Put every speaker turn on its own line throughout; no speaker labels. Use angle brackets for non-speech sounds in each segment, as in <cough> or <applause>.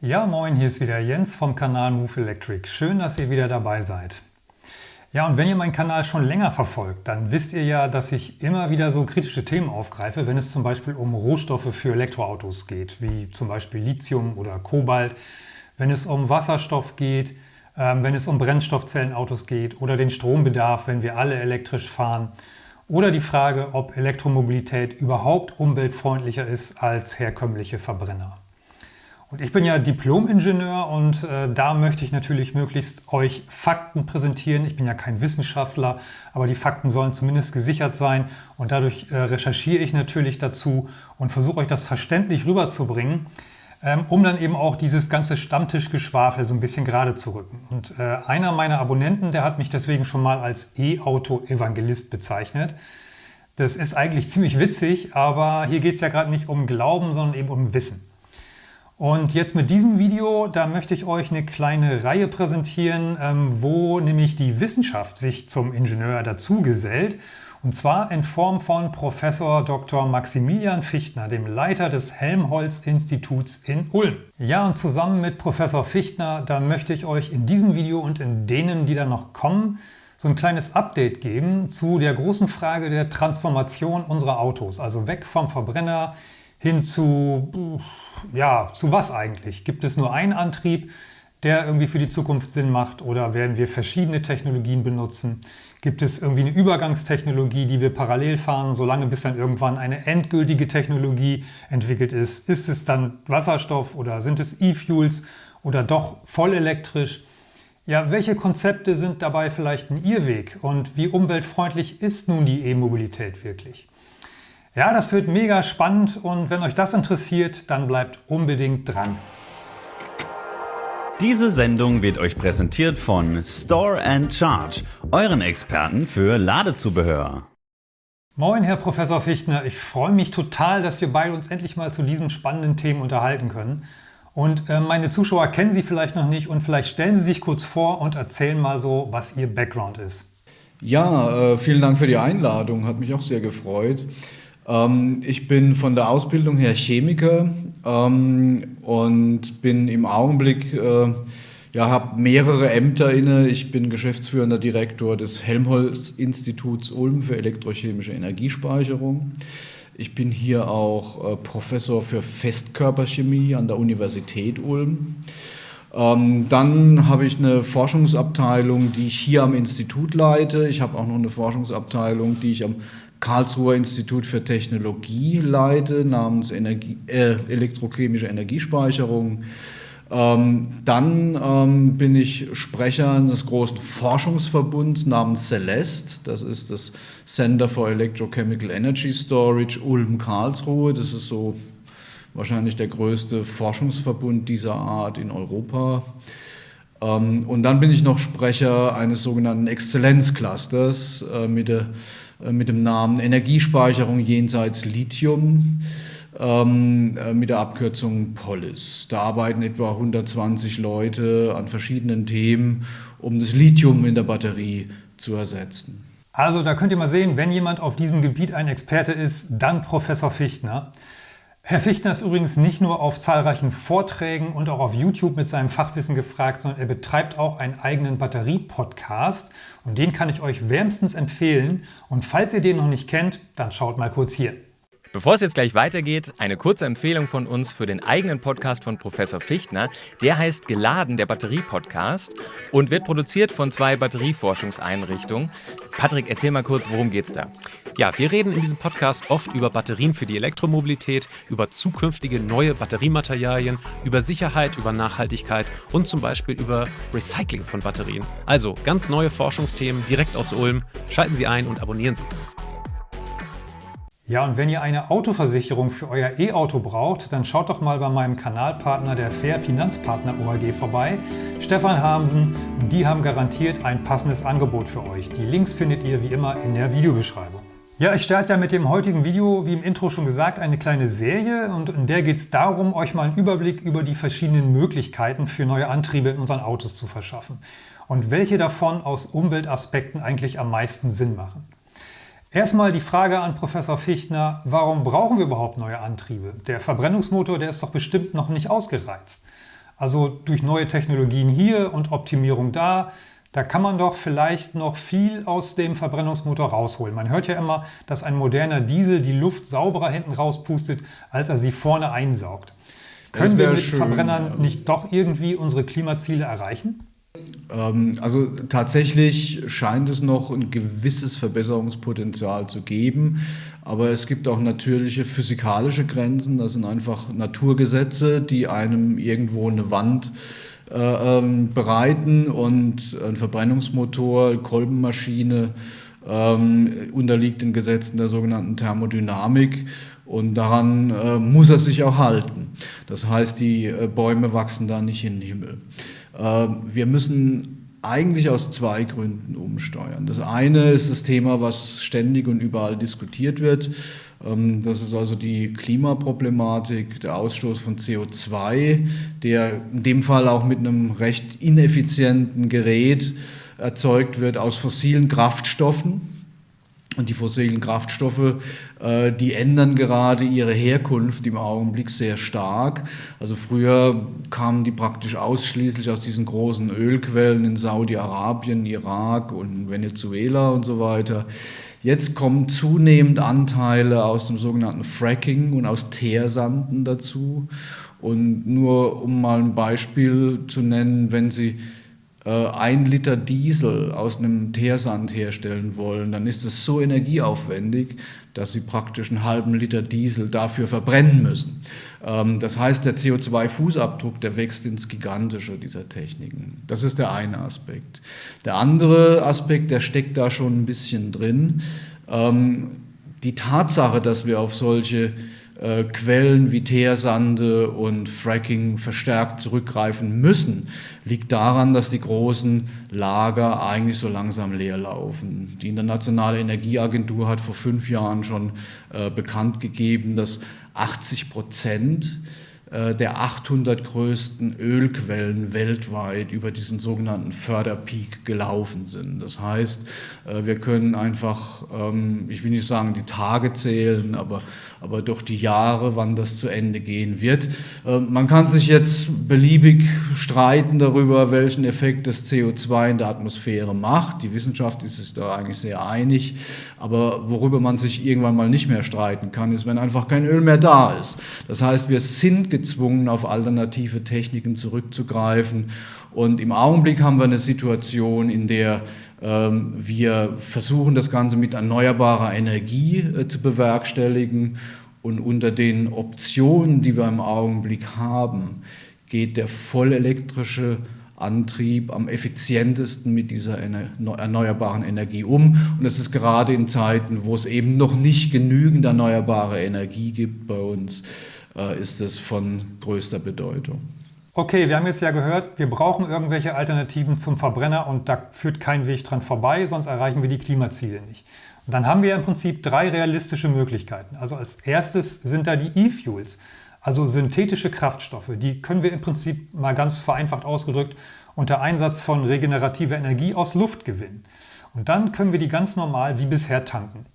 Ja, moin, hier ist wieder Jens vom Kanal Move Electric. Schön, dass ihr wieder dabei seid. Ja, und wenn ihr meinen Kanal schon länger verfolgt, dann wisst ihr ja, dass ich immer wieder so kritische Themen aufgreife, wenn es zum Beispiel um Rohstoffe für Elektroautos geht, wie zum Beispiel Lithium oder Kobalt, wenn es um Wasserstoff geht, ähm, wenn es um Brennstoffzellenautos geht oder den Strombedarf, wenn wir alle elektrisch fahren oder die Frage, ob Elektromobilität überhaupt umweltfreundlicher ist als herkömmliche Verbrenner. Und ich bin ja Diplom-Ingenieur und äh, da möchte ich natürlich möglichst euch Fakten präsentieren. Ich bin ja kein Wissenschaftler, aber die Fakten sollen zumindest gesichert sein und dadurch äh, recherchiere ich natürlich dazu und versuche euch das verständlich rüberzubringen, ähm, um dann eben auch dieses ganze Stammtischgeschwafel so ein bisschen gerade zu rücken. Und äh, einer meiner Abonnenten, der hat mich deswegen schon mal als E-Auto-Evangelist bezeichnet. Das ist eigentlich ziemlich witzig, aber hier geht es ja gerade nicht um Glauben, sondern eben um Wissen. Und jetzt mit diesem Video, da möchte ich euch eine kleine Reihe präsentieren, ähm, wo nämlich die Wissenschaft sich zum Ingenieur dazu gesellt. Und zwar in Form von Professor Dr. Maximilian Fichtner, dem Leiter des Helmholtz-Instituts in Ulm. Ja, und zusammen mit Professor Fichtner, da möchte ich euch in diesem Video und in denen, die dann noch kommen, so ein kleines Update geben zu der großen Frage der Transformation unserer Autos. Also weg vom Verbrenner hin zu ja, zu was eigentlich? Gibt es nur einen Antrieb, der irgendwie für die Zukunft Sinn macht oder werden wir verschiedene Technologien benutzen? Gibt es irgendwie eine Übergangstechnologie, die wir parallel fahren, solange bis dann irgendwann eine endgültige Technologie entwickelt ist? Ist es dann Wasserstoff oder sind es E-Fuels oder doch voll elektrisch? Ja, welche Konzepte sind dabei vielleicht ein Irrweg und wie umweltfreundlich ist nun die E-Mobilität wirklich? Ja, das wird mega spannend und wenn euch das interessiert, dann bleibt unbedingt dran.
Diese Sendung wird euch präsentiert von Store and Charge, euren Experten für Ladezubehör.
Moin, Herr Professor Fichtner. Ich freue mich total, dass wir beide uns endlich mal zu diesen spannenden Themen unterhalten können. Und äh, meine Zuschauer kennen Sie vielleicht noch nicht und vielleicht stellen Sie sich kurz vor und erzählen mal so, was Ihr Background ist.
Ja, äh, vielen Dank für die Einladung. Hat mich auch sehr gefreut. Ähm, ich bin von der Ausbildung her Chemiker ähm, und bin im Augenblick, äh, ja, habe mehrere Ämter inne. Ich bin geschäftsführender Direktor des Helmholtz-Instituts Ulm für elektrochemische Energiespeicherung. Ich bin hier auch äh, Professor für Festkörperchemie an der Universität Ulm. Ähm, dann habe ich eine Forschungsabteilung, die ich hier am Institut leite. Ich habe auch noch eine Forschungsabteilung, die ich am Karlsruher Institut für Technologie leite, namens Energie, äh, elektrochemische Energiespeicherung. Ähm, dann ähm, bin ich Sprecher eines großen Forschungsverbunds namens Celeste. Das ist das Center for Electrochemical Energy Storage Ulm-Karlsruhe. Das ist so wahrscheinlich der größte Forschungsverbund dieser Art in Europa. Ähm, und dann bin ich noch Sprecher eines sogenannten Exzellenzclusters äh, mit der mit dem Namen Energiespeicherung jenseits Lithium ähm, äh, mit der Abkürzung POLIS. Da arbeiten etwa 120 Leute an verschiedenen Themen, um das Lithium in der Batterie zu ersetzen.
Also da könnt ihr mal sehen, wenn jemand auf diesem Gebiet ein Experte ist, dann Professor Fichtner. Herr Fichtner ist übrigens nicht nur auf zahlreichen Vorträgen und auch auf YouTube mit seinem Fachwissen gefragt, sondern er betreibt auch einen eigenen Batterie-Podcast und den kann ich euch wärmstens empfehlen. Und falls ihr den noch nicht kennt, dann schaut mal kurz hier.
Bevor es jetzt gleich weitergeht, eine kurze Empfehlung von uns für den eigenen Podcast von Professor Fichtner. Der heißt Geladen, der Batterie-Podcast und wird produziert von zwei Batterieforschungseinrichtungen. Patrick, erzähl mal kurz, worum geht's da? Ja, wir reden in diesem Podcast oft über Batterien für die Elektromobilität, über zukünftige neue Batteriematerialien, über Sicherheit, über Nachhaltigkeit und zum Beispiel über Recycling von Batterien. Also ganz neue Forschungsthemen direkt aus Ulm. Schalten Sie ein und abonnieren Sie.
Ja, und wenn ihr eine Autoversicherung für euer E-Auto braucht, dann schaut doch mal bei meinem Kanalpartner der Fair Finanzpartner OAG vorbei, Stefan Hamsen, und die haben garantiert ein passendes Angebot für euch. Die Links findet ihr wie immer in der Videobeschreibung. Ja, ich starte ja mit dem heutigen Video, wie im Intro schon gesagt, eine kleine Serie und in der geht es darum, euch mal einen Überblick über die verschiedenen Möglichkeiten für neue Antriebe in unseren Autos zu verschaffen und welche davon aus Umweltaspekten eigentlich am meisten Sinn machen. Erstmal die Frage an Professor Fichtner, warum brauchen wir überhaupt neue Antriebe? Der Verbrennungsmotor, der ist doch bestimmt noch nicht ausgereizt. Also durch neue Technologien hier und Optimierung da, da kann man doch vielleicht noch viel aus dem Verbrennungsmotor rausholen. Man hört ja immer, dass ein moderner Diesel die Luft sauberer hinten rauspustet, als er sie vorne einsaugt. Können wir mit schön, Verbrennern nicht doch irgendwie unsere Klimaziele erreichen?
Ähm, also tatsächlich scheint es noch ein gewisses Verbesserungspotenzial zu geben, aber es gibt auch natürliche physikalische Grenzen. Das sind einfach Naturgesetze, die einem irgendwo eine Wand äh, ähm, bereiten und ein Verbrennungsmotor, Kolbenmaschine ähm, unterliegt den Gesetzen der sogenannten Thermodynamik und daran äh, muss er sich auch halten. Das heißt, die äh, Bäume wachsen da nicht in den Himmel. Äh, wir müssen eigentlich aus zwei Gründen umsteuern. Das eine ist das Thema, was ständig und überall diskutiert wird. Ähm, das ist also die Klimaproblematik, der Ausstoß von CO2, der in dem Fall auch mit einem recht ineffizienten Gerät erzeugt wird aus fossilen Kraftstoffen und die fossilen Kraftstoffe, äh, die ändern gerade ihre Herkunft im Augenblick sehr stark. Also früher kamen die praktisch ausschließlich aus diesen großen Ölquellen in Saudi-Arabien, Irak und Venezuela und so weiter. Jetzt kommen zunehmend Anteile aus dem sogenannten Fracking und aus Teersanden dazu. Und nur um mal ein Beispiel zu nennen, wenn Sie ein Liter Diesel aus einem Teersand herstellen wollen, dann ist es so energieaufwendig, dass sie praktisch einen halben Liter Diesel dafür verbrennen müssen. Ähm, das heißt, der CO2-Fußabdruck, der wächst ins Gigantische dieser Techniken. Das ist der eine Aspekt. Der andere Aspekt, der steckt da schon ein bisschen drin. Ähm, die Tatsache, dass wir auf solche äh, Quellen wie Teersande und Fracking verstärkt zurückgreifen müssen, liegt daran, dass die großen Lager eigentlich so langsam leer laufen. Die Internationale Energieagentur hat vor fünf Jahren schon äh, bekannt gegeben, dass 80 Prozent äh, der 800 größten Ölquellen weltweit über diesen sogenannten Förderpeak gelaufen sind. Das heißt, äh, wir können einfach, ähm, ich will nicht sagen die Tage zählen, aber, aber doch die Jahre, wann das zu Ende gehen wird. Ähm, man kann sich jetzt beliebig streiten darüber, welchen Effekt das CO2 in der Atmosphäre macht. Die Wissenschaft ist sich da eigentlich sehr einig. Aber worüber man sich irgendwann mal nicht mehr streiten kann, ist, wenn einfach kein Öl mehr da ist. Das heißt, wir sind gezwungen, auf alternative Techniken zurückzugreifen. Und im Augenblick haben wir eine Situation, in der ähm, wir versuchen, das Ganze mit erneuerbarer Energie äh, zu bewerkstelligen. Und unter den Optionen, die wir im Augenblick haben, geht der vollelektrische Antrieb am effizientesten mit dieser erneuerbaren Energie um. Und das ist gerade in Zeiten, wo es eben noch nicht genügend erneuerbare Energie gibt bei uns, ist es von größter Bedeutung.
Okay, wir haben jetzt ja gehört, wir brauchen irgendwelche Alternativen zum Verbrenner und da führt kein Weg dran vorbei, sonst erreichen wir die Klimaziele nicht. Und dann haben wir im Prinzip drei realistische Möglichkeiten. Also als erstes sind da die E-Fuels. Also synthetische Kraftstoffe, die können wir im Prinzip mal ganz vereinfacht ausgedrückt unter Einsatz von regenerativer Energie aus Luft gewinnen. Und dann können wir die ganz normal wie bisher tanken.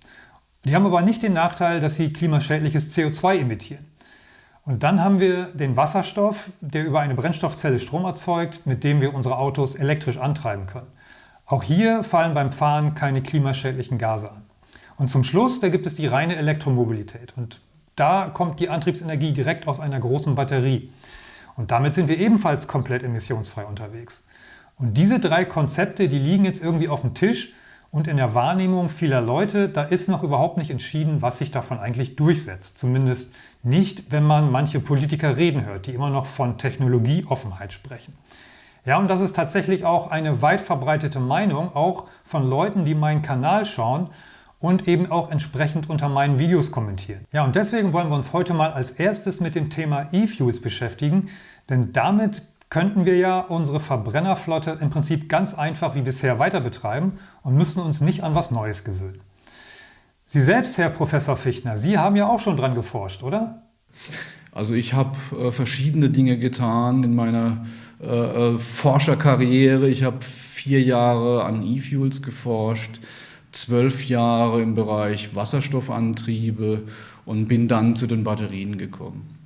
Die haben aber nicht den Nachteil, dass sie klimaschädliches CO2 emittieren. Und dann haben wir den Wasserstoff, der über eine Brennstoffzelle Strom erzeugt, mit dem wir unsere Autos elektrisch antreiben können. Auch hier fallen beim Fahren keine klimaschädlichen Gase an. Und zum Schluss, da gibt es die reine Elektromobilität. Und da kommt die Antriebsenergie direkt aus einer großen Batterie. Und damit sind wir ebenfalls komplett emissionsfrei unterwegs. Und diese drei Konzepte, die liegen jetzt irgendwie auf dem Tisch und in der Wahrnehmung vieler Leute, da ist noch überhaupt nicht entschieden, was sich davon eigentlich durchsetzt. Zumindest nicht, wenn man manche Politiker reden hört, die immer noch von Technologieoffenheit sprechen. Ja, und das ist tatsächlich auch eine weit verbreitete Meinung, auch von Leuten, die meinen Kanal schauen und eben auch entsprechend unter meinen Videos kommentieren. Ja, und deswegen wollen wir uns heute mal als erstes mit dem Thema E-Fuels beschäftigen, denn damit könnten wir ja unsere Verbrennerflotte im Prinzip ganz einfach wie bisher weiter betreiben und müssen uns nicht an was Neues gewöhnen. Sie selbst, Herr Professor Fichtner, Sie haben ja auch schon dran geforscht, oder?
Also ich habe äh, verschiedene Dinge getan in meiner äh, äh Forscherkarriere. Ich habe vier Jahre an E-Fuels geforscht zwölf Jahre im Bereich Wasserstoffantriebe und bin dann zu den Batterien gekommen.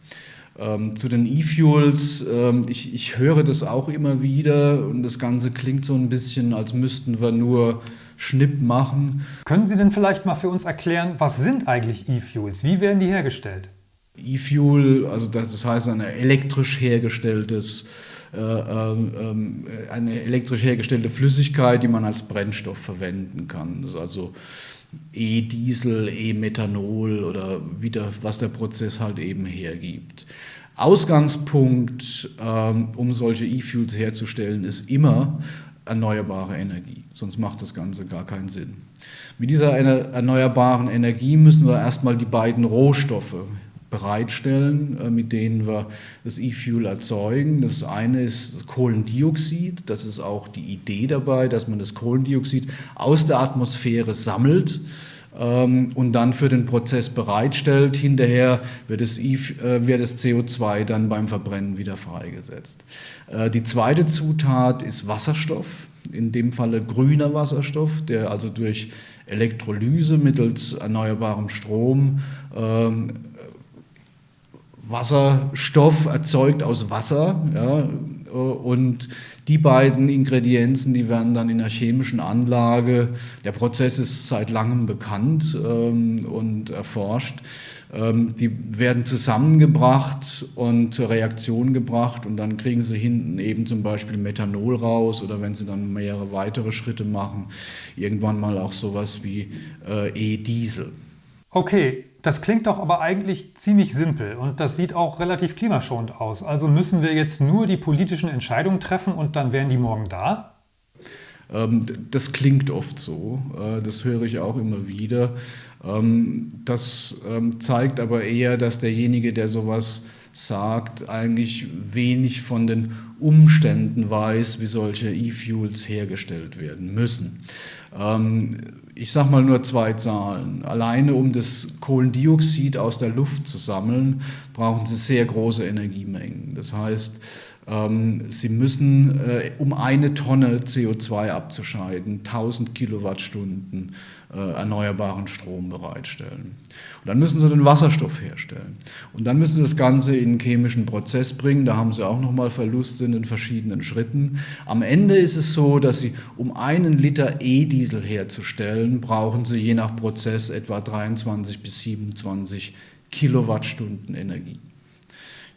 Ähm, zu den E-Fuels, ähm, ich, ich höre das auch immer wieder und das Ganze klingt so ein bisschen, als müssten wir nur Schnipp machen.
Können Sie denn vielleicht mal für uns erklären, was sind eigentlich E-Fuels? Wie werden die hergestellt?
E-Fuel, also das, das heißt ein elektrisch hergestelltes äh, ähm, äh, eine elektrisch hergestellte Flüssigkeit, die man als Brennstoff verwenden kann. Das ist also E-Diesel, E-Methanol oder wieder, was der Prozess halt eben hergibt. Ausgangspunkt, ähm, um solche E-Fuels herzustellen, ist immer erneuerbare Energie. Sonst macht das Ganze gar keinen Sinn. Mit dieser erneuerbaren Energie müssen wir erstmal die beiden Rohstoffe bereitstellen, äh, mit denen wir das E-Fuel erzeugen. Das eine ist Kohlendioxid. Das ist auch die Idee dabei, dass man das Kohlendioxid aus der Atmosphäre sammelt ähm, und dann für den Prozess bereitstellt. Hinterher wird das, äh, wird das CO2 dann beim Verbrennen wieder freigesetzt. Äh, die zweite Zutat ist Wasserstoff, in dem Falle grüner Wasserstoff, der also durch Elektrolyse mittels erneuerbarem Strom ähm, Wasserstoff erzeugt aus Wasser. Ja, und die beiden Ingredienzen, die werden dann in der chemischen Anlage, der Prozess ist seit langem bekannt ähm, und erforscht, ähm, die werden zusammengebracht und zur Reaktion gebracht und dann kriegen sie hinten eben zum Beispiel Methanol raus oder wenn sie dann mehrere weitere Schritte machen, irgendwann mal auch sowas wie äh, E-Diesel.
Okay, das klingt doch aber eigentlich ziemlich simpel und das sieht auch relativ klimaschonend aus. Also müssen wir jetzt nur die politischen Entscheidungen treffen und dann wären die morgen da?
Ähm, das klingt oft so, äh, das höre ich auch immer wieder. Ähm, das ähm, zeigt aber eher, dass derjenige, der sowas sagt, eigentlich wenig von den Umständen weiß, wie solche E-Fuels hergestellt werden müssen. Ich sage mal nur zwei Zahlen. Alleine um das Kohlendioxid aus der Luft zu sammeln, brauchen Sie sehr große Energiemengen. Das heißt, Sie müssen, äh, um eine Tonne CO2 abzuscheiden, 1000 Kilowattstunden äh, erneuerbaren Strom bereitstellen. Und dann müssen Sie den Wasserstoff herstellen. Und dann müssen Sie das Ganze in einen chemischen Prozess bringen. Da haben Sie auch nochmal Verluste in den verschiedenen Schritten. Am Ende ist es so, dass Sie, um einen Liter E-Diesel herzustellen, brauchen Sie je nach Prozess etwa 23 bis 27 Kilowattstunden Energie.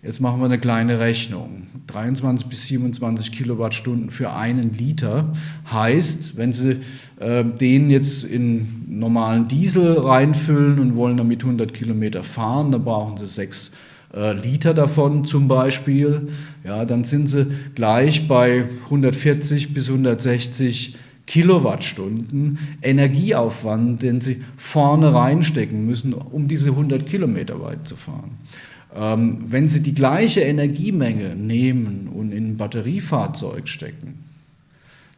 Jetzt machen wir eine kleine Rechnung. 23 bis 27 Kilowattstunden für einen Liter heißt, wenn Sie äh, den jetzt in normalen Diesel reinfüllen und wollen damit 100 Kilometer fahren, dann brauchen Sie sechs äh, Liter davon zum Beispiel. Ja, dann sind Sie gleich bei 140 bis 160 Kilowattstunden Energieaufwand, den Sie vorne reinstecken müssen, um diese 100 Kilometer weit zu fahren. Ähm, wenn Sie die gleiche Energiemenge nehmen und in ein Batteriefahrzeug stecken,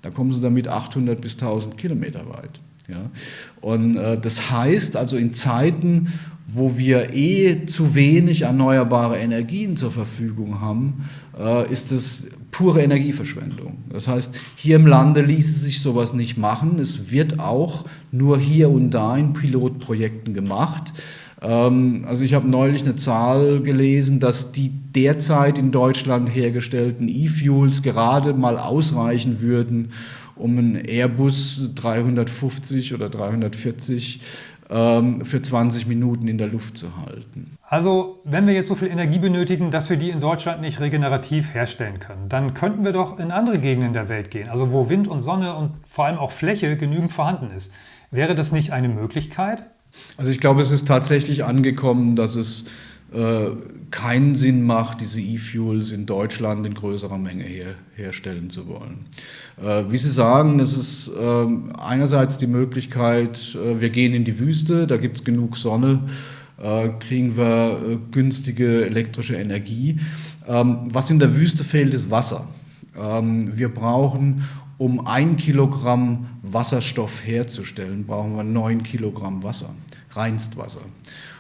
da kommen Sie damit 800 bis 1000 Kilometer weit. Ja? Und äh, das heißt also in Zeiten, wo wir eh zu wenig erneuerbare Energien zur Verfügung haben, äh, ist es pure Energieverschwendung. Das heißt, hier im Lande ließe sich sowas nicht machen. Es wird auch nur hier und da in Pilotprojekten gemacht. Ähm, also ich habe neulich eine Zahl gelesen, dass die derzeit in Deutschland hergestellten E-Fuels gerade mal ausreichen würden, um einen Airbus 350 oder 340 ähm, für 20 Minuten in der Luft zu halten.
Also wenn wir jetzt so viel Energie benötigen, dass wir die in Deutschland nicht regenerativ herstellen können, dann könnten wir doch in andere Gegenden der Welt gehen, also wo Wind und Sonne und vor allem auch Fläche genügend vorhanden ist. Wäre das nicht eine Möglichkeit?
Also ich glaube, es ist tatsächlich angekommen, dass es äh, keinen Sinn macht, diese E-Fuels in Deutschland in größerer Menge her, herstellen zu wollen. Äh, wie Sie sagen, es ist äh, einerseits die Möglichkeit, äh, wir gehen in die Wüste, da gibt es genug Sonne, äh, kriegen wir äh, günstige elektrische Energie. Ähm, was in der Wüste fehlt, ist Wasser. Ähm, wir brauchen, um ein Kilogramm Wasserstoff herzustellen, brauchen wir neun Kilogramm Wasser, Reinstwasser.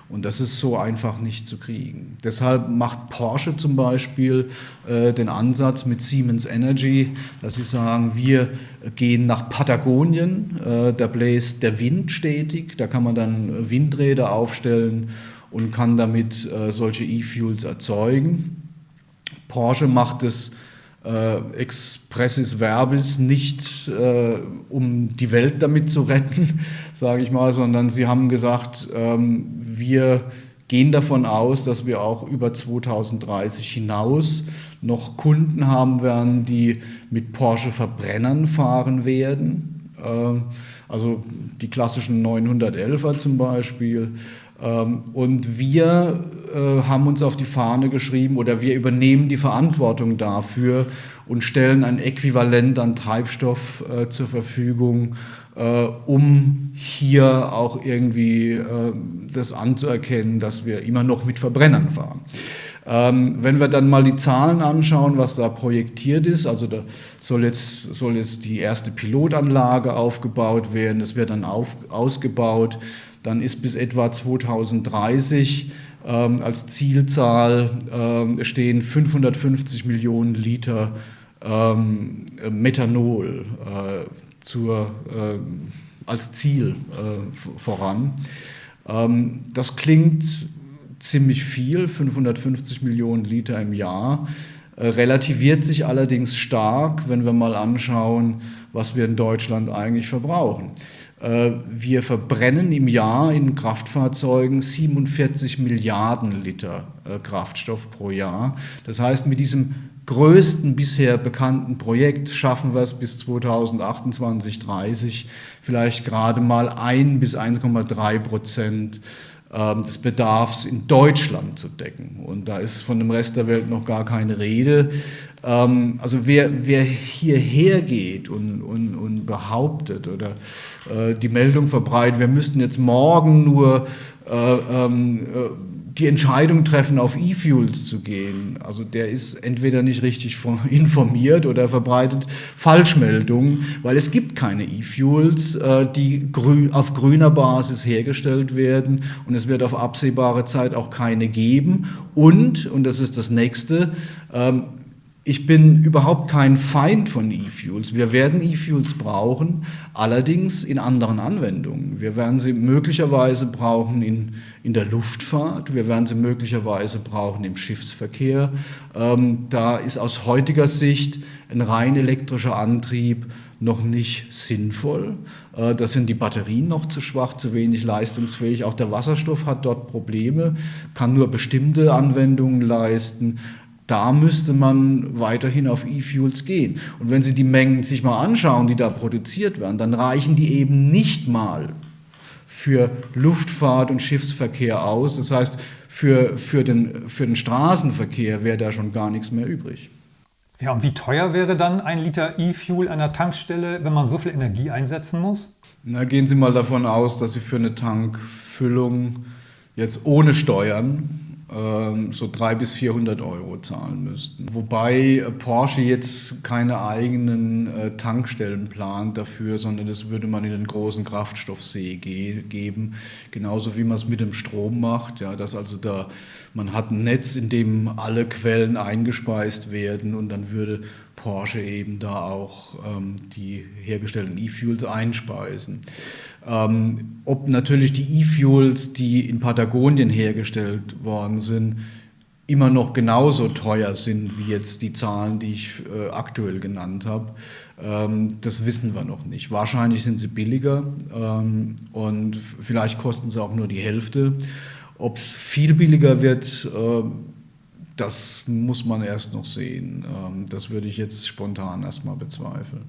Und das ist so einfach nicht zu kriegen. Deshalb macht Porsche zum Beispiel äh, den Ansatz mit Siemens Energy, dass sie sagen, wir gehen nach Patagonien, äh, da bläst der Wind stetig, da kann man dann Windräder aufstellen und kann damit äh, solche E-Fuels erzeugen. Porsche macht es äh, expressis verbis nicht, äh, um die Welt damit zu retten, <laughs> sage ich mal, sondern sie haben gesagt, ähm, wir gehen davon aus, dass wir auch über 2030 hinaus noch Kunden haben werden, die mit Porsche Verbrennern fahren werden. Äh, also die klassischen 911er zum Beispiel. Ähm, und wir äh, haben uns auf die Fahne geschrieben oder wir übernehmen die Verantwortung dafür und stellen ein Äquivalent an Treibstoff äh, zur Verfügung, äh, um hier auch irgendwie das anzuerkennen, dass wir immer noch mit Verbrennern fahren. Ähm, wenn wir dann mal die Zahlen anschauen, was da projektiert ist, also da soll jetzt, soll jetzt die erste Pilotanlage aufgebaut werden, das wird dann auf, ausgebaut. Dann ist bis etwa 2030 ähm, als Zielzahl ähm, stehen 550 Millionen Liter ähm, Methanol äh, zur, äh, als Ziel äh, voran. Ähm, das klingt ziemlich viel, 550 Millionen Liter im Jahr relativiert sich allerdings stark, wenn wir mal anschauen, was wir in Deutschland eigentlich verbrauchen. Äh, wir verbrennen im Jahr in Kraftfahrzeugen 47 Milliarden Liter äh, Kraftstoff pro Jahr. Das heißt, mit diesem größten bisher bekannten Projekt schaffen wir es bis 2028, 30 vielleicht gerade mal 1 bis 1,3 Prozent des Bedarfs in Deutschland zu decken. Und da ist von dem Rest der Welt noch gar keine Rede. Ähm, also wer, wer hierher geht und, und, und behauptet oder äh, die Meldung verbreitet, wir müssten jetzt morgen nur äh, ähm, äh, die Entscheidung treffen, auf E-Fuels zu gehen. Also der ist entweder nicht richtig <laughs> informiert oder verbreitet Falschmeldungen, weil es gibt keine E-Fuels, äh, die auf grüner Basis hergestellt werden und es wird auf absehbare Zeit auch keine geben. Und, und das ist das nächste, ähm, ich bin überhaupt kein Feind von E-Fuels. Wir werden E-Fuels brauchen, allerdings in anderen Anwendungen. Wir werden sie möglicherweise brauchen in, in der Luftfahrt, wir werden sie möglicherweise brauchen im Schiffsverkehr. Ähm, da ist aus heutiger Sicht ein rein elektrischer Antrieb noch nicht sinnvoll. Äh, da sind die Batterien noch zu schwach, zu wenig leistungsfähig. Auch der Wasserstoff hat dort Probleme, kann nur bestimmte Anwendungen leisten da müsste man weiterhin auf E-Fuels gehen. Und wenn Sie die Mengen sich mal anschauen, die da produziert werden, dann reichen die eben nicht mal für Luftfahrt und Schiffsverkehr aus. Das heißt, für, für, den, für den Straßenverkehr wäre da schon gar nichts mehr übrig.
Ja, und wie teuer wäre dann ein Liter E-Fuel an der Tankstelle, wenn man so viel Energie einsetzen muss?
Na, gehen Sie mal davon aus, dass Sie für eine Tankfüllung jetzt ohne Steuern so 300 bis 400 Euro zahlen müssten. Wobei Porsche jetzt keine eigenen äh, Tankstellen plant dafür, sondern das würde man in den großen Kraftstoffsee geben, genauso wie man es mit dem Strom macht, ja, dass also da man hat ein Netz, in dem alle Quellen eingespeist werden und dann würde Porsche eben da auch ähm, die hergestellten E-Fuels einspeisen. Ähm, ob natürlich die E-Fuels, die in Patagonien hergestellt worden sind, immer noch genauso teuer sind wie jetzt die Zahlen, die ich äh, aktuell genannt habe. Ähm, das wissen wir noch nicht. Wahrscheinlich sind sie billiger ähm, und vielleicht kosten sie auch nur die Hälfte. Ob es viel billiger wird, äh, das muss man erst noch sehen. Ähm, das würde ich jetzt spontan erstmal bezweifeln.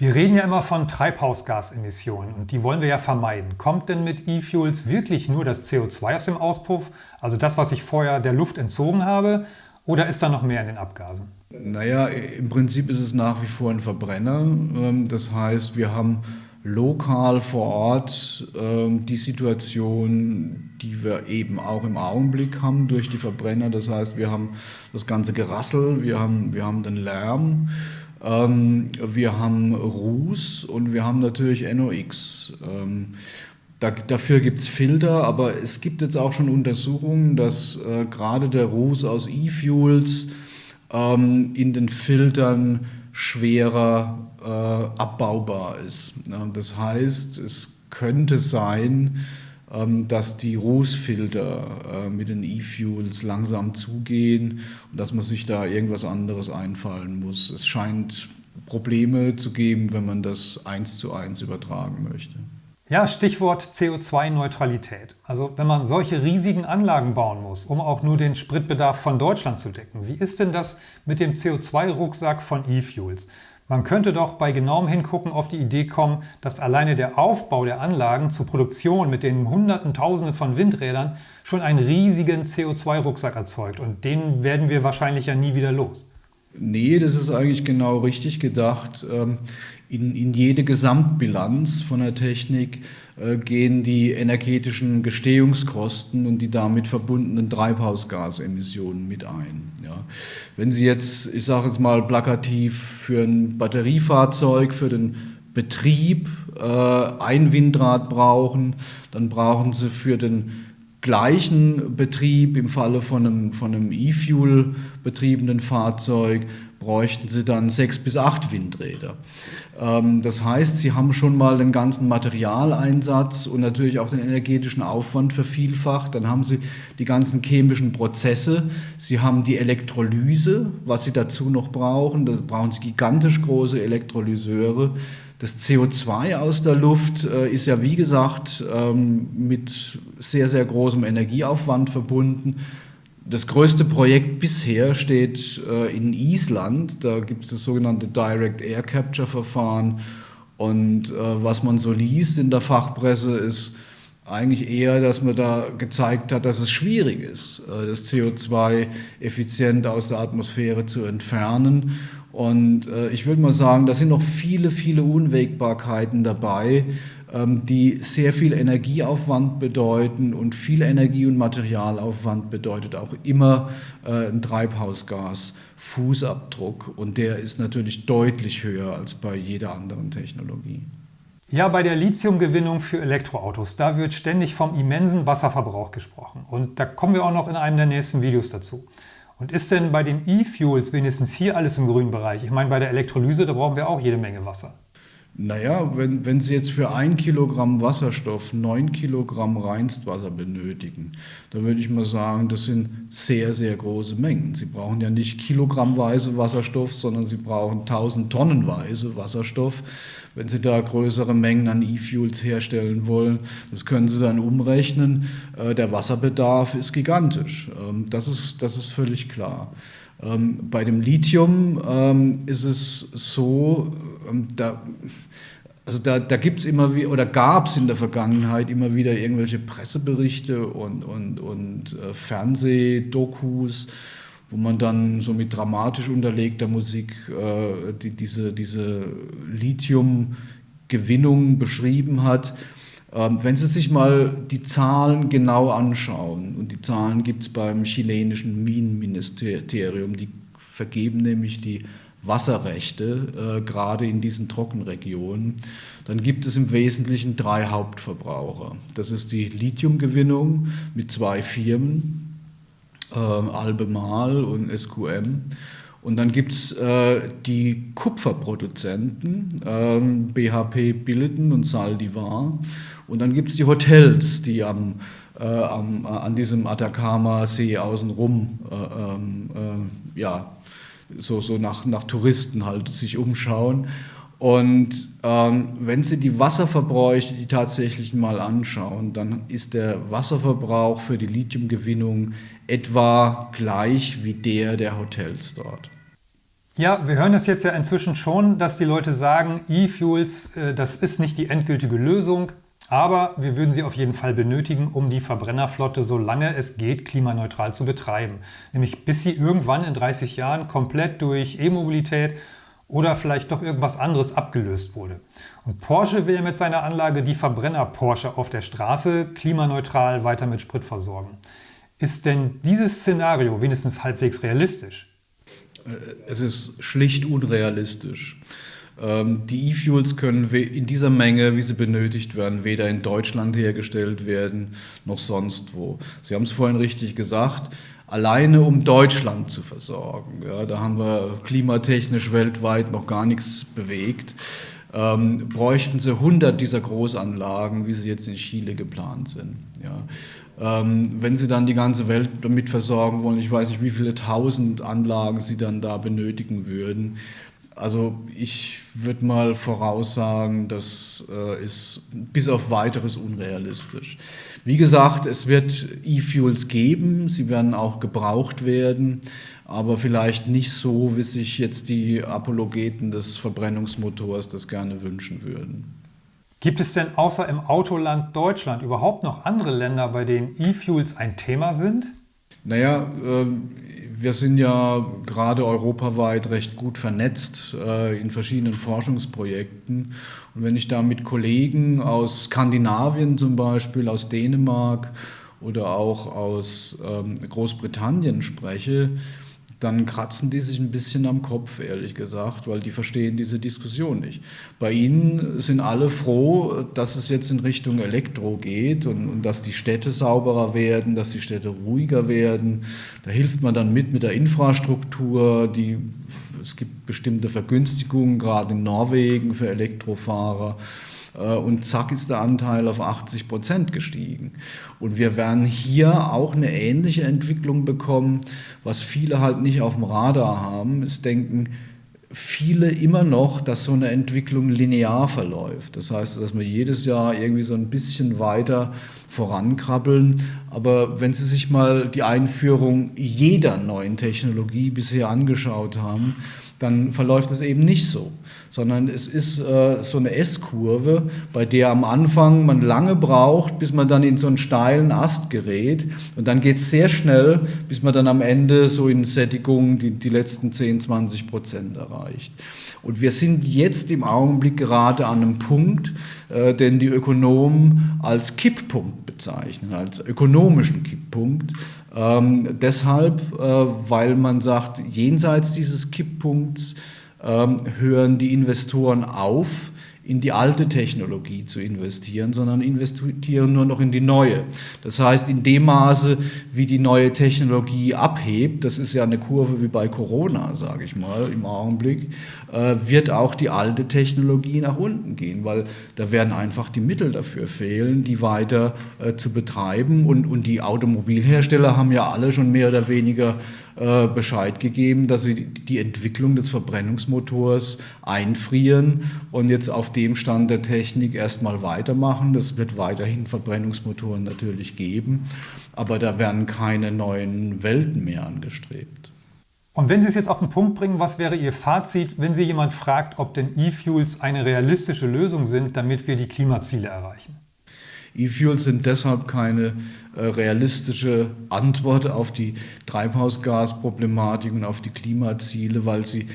Wir reden ja immer von Treibhausgasemissionen und die wollen wir ja vermeiden. Kommt denn mit E-Fuels wirklich nur das CO2 aus dem Auspuff, also das, was ich vorher der Luft entzogen habe, oder ist da noch mehr in den Abgasen?
Naja, im Prinzip ist es nach wie vor ein Verbrenner. Ähm, das heißt, wir haben lokal vor Ort ähm, die Situation, die wir eben auch im Augenblick haben durch die Verbrenner. Das heißt, wir haben das ganze Gerassel, wir haben, wir haben den Lärm. Ähm, wir haben Ruß und wir haben natürlich NOx. Ähm, da, dafür gibt es Filter, aber es gibt jetzt auch schon Untersuchungen, dass äh, gerade der Ruß aus E-Fuels ähm, in den Filtern schwerer äh, abbaubar ist. Das heißt, es könnte sein, ähm, dass die Rußfilter äh, mit den E-Fuels langsam zugehen und dass man sich da irgendwas anderes einfallen muss. Es scheint Probleme zu geben, wenn man das eins zu eins übertragen möchte.
Ja, Stichwort CO2-Neutralität. Also wenn man solche riesigen Anlagen bauen muss, um auch nur den Spritbedarf von Deutschland zu decken, wie ist denn das mit dem CO2-Rucksack von E-Fuels? Man könnte doch bei genauem Hingucken auf die Idee kommen, dass alleine der Aufbau der Anlagen zur Produktion mit den Hunderten, Tausenden von Windrädern schon einen riesigen CO2-Rucksack erzeugt und den werden wir wahrscheinlich ja nie wieder los.
Nee, das ist eigentlich genau richtig gedacht. In, in jede Gesamtbilanz von der Technik äh, gehen die energetischen Gestehungskosten und die damit verbundenen Treibhausgasemissionen mit ein. Ja. Wenn Sie jetzt, ich sage jetzt mal plakativ, für ein Batteriefahrzeug, für den Betrieb äh, ein Windrad brauchen, dann brauchen Sie für den gleichen Betrieb im Falle von einem, von einem E-Fuel betriebenen Fahrzeug bräuchten Sie dann sechs bis acht Windräder. Ähm, das heißt, Sie haben schon mal den ganzen Materialeinsatz und natürlich auch den energetischen Aufwand vervielfacht. Dann haben Sie die ganzen chemischen Prozesse. Sie haben die Elektrolyse, was Sie dazu noch brauchen. Da brauchen Sie gigantisch große Elektrolyseure. Das CO2 aus der Luft äh, ist ja, wie gesagt, ähm, mit sehr, sehr großem Energieaufwand verbunden. Das größte Projekt bisher steht äh, in Island. Da gibt es das sogenannte Direct Air Capture Verfahren. Und äh, was man so liest in der Fachpresse ist eigentlich eher, dass man da gezeigt hat, dass es schwierig ist, äh, das CO2 effizient aus der Atmosphäre zu entfernen. Und äh, ich würde mal sagen, da sind noch viele, viele Unwägbarkeiten dabei, die sehr viel Energieaufwand bedeuten und viel Energie- und Materialaufwand bedeutet auch immer äh, ein Treibhausgasfußabdruck und der ist natürlich deutlich höher als bei jeder anderen Technologie.
Ja, bei der Lithiumgewinnung für Elektroautos, da wird ständig vom immensen Wasserverbrauch gesprochen. Und da kommen wir auch noch in einem der nächsten Videos dazu. Und ist denn bei den E-Fuels wenigstens hier alles im grünen Bereich? Ich meine, bei der Elektrolyse, da brauchen wir auch jede Menge Wasser.
Naja, wenn, wenn Sie jetzt für ein Kilogramm Wasserstoff neun Kilogramm Reinstwasser benötigen, dann würde ich mal sagen, das sind sehr, sehr große Mengen. Sie brauchen ja nicht kilogrammweise Wasserstoff, sondern Sie brauchen tausend Tonnenweise Wasserstoff. Wenn Sie da größere Mengen an E-Fuels herstellen wollen, das können Sie dann umrechnen. Äh, der Wasserbedarf ist gigantisch. Ähm, das ist, das ist völlig klar. Ähm, bei dem Lithium ähm, ist es so, da also da, da gibt es immer wieder, oder gab es in der Vergangenheit immer wieder irgendwelche Presseberichte und, und, und äh, Fernsehdokus, wo man dann so mit dramatisch unterlegter Musik äh, die, diese, diese Lithiumgewinnung beschrieben hat. Ähm, wenn Sie sich mal die Zahlen genau anschauen, und die Zahlen gibt es beim chilenischen Minenministerium, die vergeben nämlich die Wasserrechte, äh, gerade in diesen Trockenregionen, dann gibt es im Wesentlichen drei Hauptverbraucher. Das ist die Lithiumgewinnung mit zwei Firmen, äh, Albemarle und SQM. Und dann gibt es äh, die Kupferproduzenten, äh, BHP Billiton und Saldivar. Und dann gibt es die Hotels, die am, äh, am, an diesem Atacama-See außenrum äh, ähm, äh, ja, so, so nach, nach Touristen halt sich umschauen. Und ähm, wenn Sie die Wasserverbräuche, die tatsächlichen mal anschauen, dann ist der Wasserverbrauch für die Lithiumgewinnung etwa gleich wie der der Hotels dort.
Ja, wir hören das jetzt ja inzwischen schon, dass die Leute sagen, E-Fuels, äh, das ist nicht die endgültige Lösung, aber wir würden sie auf jeden Fall benötigen, um die Verbrennerflotte, solange es geht, klimaneutral zu betreiben. Nämlich bis sie irgendwann in 30 Jahren komplett durch E-Mobilität oder vielleicht doch irgendwas anderes abgelöst wurde. Und Porsche will mit seiner Anlage die Verbrenner Porsche auf der Straße klimaneutral weiter mit Sprit versorgen. Ist denn dieses Szenario wenigstens halbwegs realistisch?
Äh, es ist schlicht unrealistisch. Ähm, die E-Fuels können in dieser Menge, wie sie benötigt werden, weder in Deutschland hergestellt werden noch sonst wo. Sie haben es vorhin richtig gesagt, alleine um Deutschland zu versorgen. Ja, da haben wir klimatechnisch weltweit noch gar nichts bewegt. Äh, ähm, bräuchten sie 100 dieser Großanlagen, wie sie jetzt in Chile geplant sind. Ja. Ähm, wenn sie dann die ganze Welt damit versorgen wollen, ich weiß nicht, wie viele tausend Anlagen sie dann da benötigen würden. Also ich würde mal voraussagen, das äh, ist bis auf weiteres unrealistisch. Wie gesagt, es wird E-Fuels geben, sie werden auch gebraucht werden, aber vielleicht nicht so, wie sich jetzt die Apologeten des Verbrennungsmotors das gerne wünschen würden.
Gibt es denn außer im Autoland Deutschland überhaupt noch andere Länder, bei denen E-Fuels ein Thema sind?
Naja, äh, wir sind ja gerade europaweit recht gut vernetzt äh, in verschiedenen Forschungsprojekten. Und wenn ich da mit Kollegen aus Skandinavien zum Beispiel, aus Dänemark oder auch aus ähm, Großbritannien spreche, dann kratzen die sich ein bisschen am Kopf, ehrlich gesagt, weil die verstehen diese Diskussion nicht. Bei ihnen sind alle froh, dass es jetzt in Richtung Elektro geht und, und, dass die Städte sauberer werden, dass die Städte ruhiger werden. Da hilft man dann mit mit der Infrastruktur. Die, es gibt bestimmte Vergünstigungen, gerade in Norwegen für Elektrofahrer. Äh, und zack ist der Anteil auf 80 Prozent gestiegen. Und wir werden hier auch eine ähnliche Entwicklung bekommen, was viele halt nicht auf dem Radar haben, ist denken, viele immer noch, dass so eine Entwicklung linear verläuft. Das heißt, dass wir jedes Jahr irgendwie so ein bisschen weiter vorankrabbeln. Aber wenn Sie sich mal die Einführung jeder neuen Technologie bisher angeschaut haben, dann verläuft es eben nicht so, sondern es ist äh, so eine S-Kurve, bei der am Anfang man lange braucht, bis man dann in so einen steilen Ast gerät und dann geht es sehr schnell, bis man dann am Ende so in Sättigung die, die letzten 10, 20 Prozent erreicht. Und wir sind jetzt im Augenblick gerade an einem Punkt, äh, den die Ökonomen als Kipppunkt bezeichnen, als ökonomischen Kipppunkt. Ähm, deshalb, äh, weil man sagt, jenseits dieses Kipppunkts ähm, hören die Investoren auf, in die alte Technologie zu investieren, sondern investieren nur noch in die neue. Das heißt, in dem Maße, wie die neue Technologie abhebt, das ist ja eine Kurve wie bei Corona, sage ich mal, im Augenblick, äh, wird auch die alte Technologie nach unten gehen, weil da werden einfach die Mittel dafür fehlen, die weiter äh, zu betreiben. Und, und die Automobilhersteller haben ja alle schon mehr oder weniger äh, Bescheid gegeben, dass sie die Entwicklung des Verbrennungsmotors einfrieren und jetzt auf dem Stand der Technik erstmal weitermachen. Das wird weiterhin Verbrennungsmotoren natürlich geben, aber da werden keine neuen Welten mehr angestrebt.
Und wenn Sie es jetzt auf den Punkt bringen, was wäre Ihr Fazit, wenn Sie jemand fragt, ob denn E-Fuels eine realistische Lösung sind, damit wir die Klimaziele erreichen?
E-Fuels sind deshalb keine äh, realistische Antwort auf die Treibhausgasproblematik und auf die Klimaziele, weil sie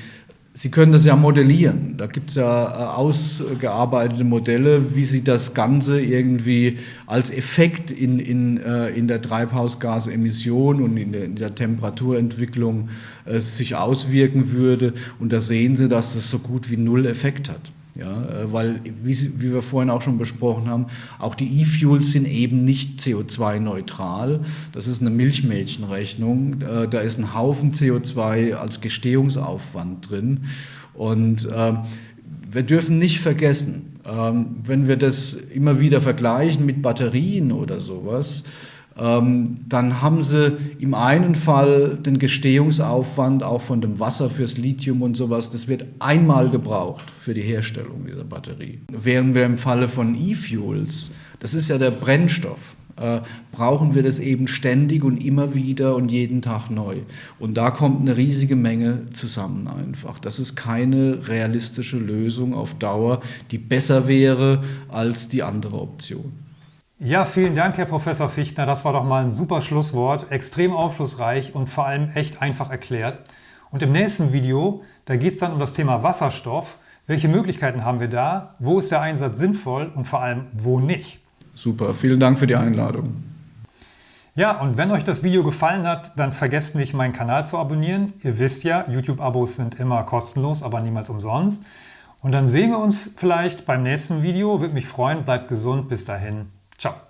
Sie können das ja modellieren. Da gibt es ja äh, ausgearbeitete Modelle, wie Sie das Ganze irgendwie als Effekt in, in, äh, in der Treibhausgasemission und in der, in der Temperaturentwicklung äh, sich auswirken würde. Und da sehen Sie, dass das so gut wie null Effekt hat. Ja, äh, weil, wie, wie, wir vorhin auch schon besprochen haben, auch die E-Fuels sind eben nicht CO2-neutral. Das ist eine Milchmädchenrechnung. Äh, da ist ein Haufen CO2 als Gestehungsaufwand drin. Und äh, wir dürfen nicht vergessen, äh, wenn wir das immer wieder vergleichen mit Batterien oder sowas, dann haben sie im einen Fall den Gestehungsaufwand auch von dem Wasser fürs Lithium und sowas, das wird einmal gebraucht für die Herstellung dieser Batterie. Während wir im Falle von E-Fuels, das ist ja der Brennstoff, äh, brauchen wir das eben ständig und immer wieder und jeden Tag neu. Und da kommt eine riesige Menge zusammen einfach. Das ist keine realistische Lösung auf Dauer, die besser wäre als die andere Option.
Ja, vielen Dank, Herr Professor Fichtner. Das war doch mal ein super Schlusswort. Extrem aufschlussreich und vor allem echt einfach erklärt. Und im nächsten Video, da geht es dann um das Thema Wasserstoff. Welche Möglichkeiten haben wir da? Wo ist der Einsatz sinnvoll und vor allem wo nicht?
Super, vielen Dank für die Einladung.
Ja, und wenn euch das Video gefallen hat, dann vergesst nicht, meinen Kanal zu abonnieren. Ihr wisst ja, YouTube-Abos sind immer kostenlos, aber niemals umsonst. Und dann sehen wir uns vielleicht beim nächsten Video. Würde mich freuen. Bleibt gesund. Bis dahin. Ciao.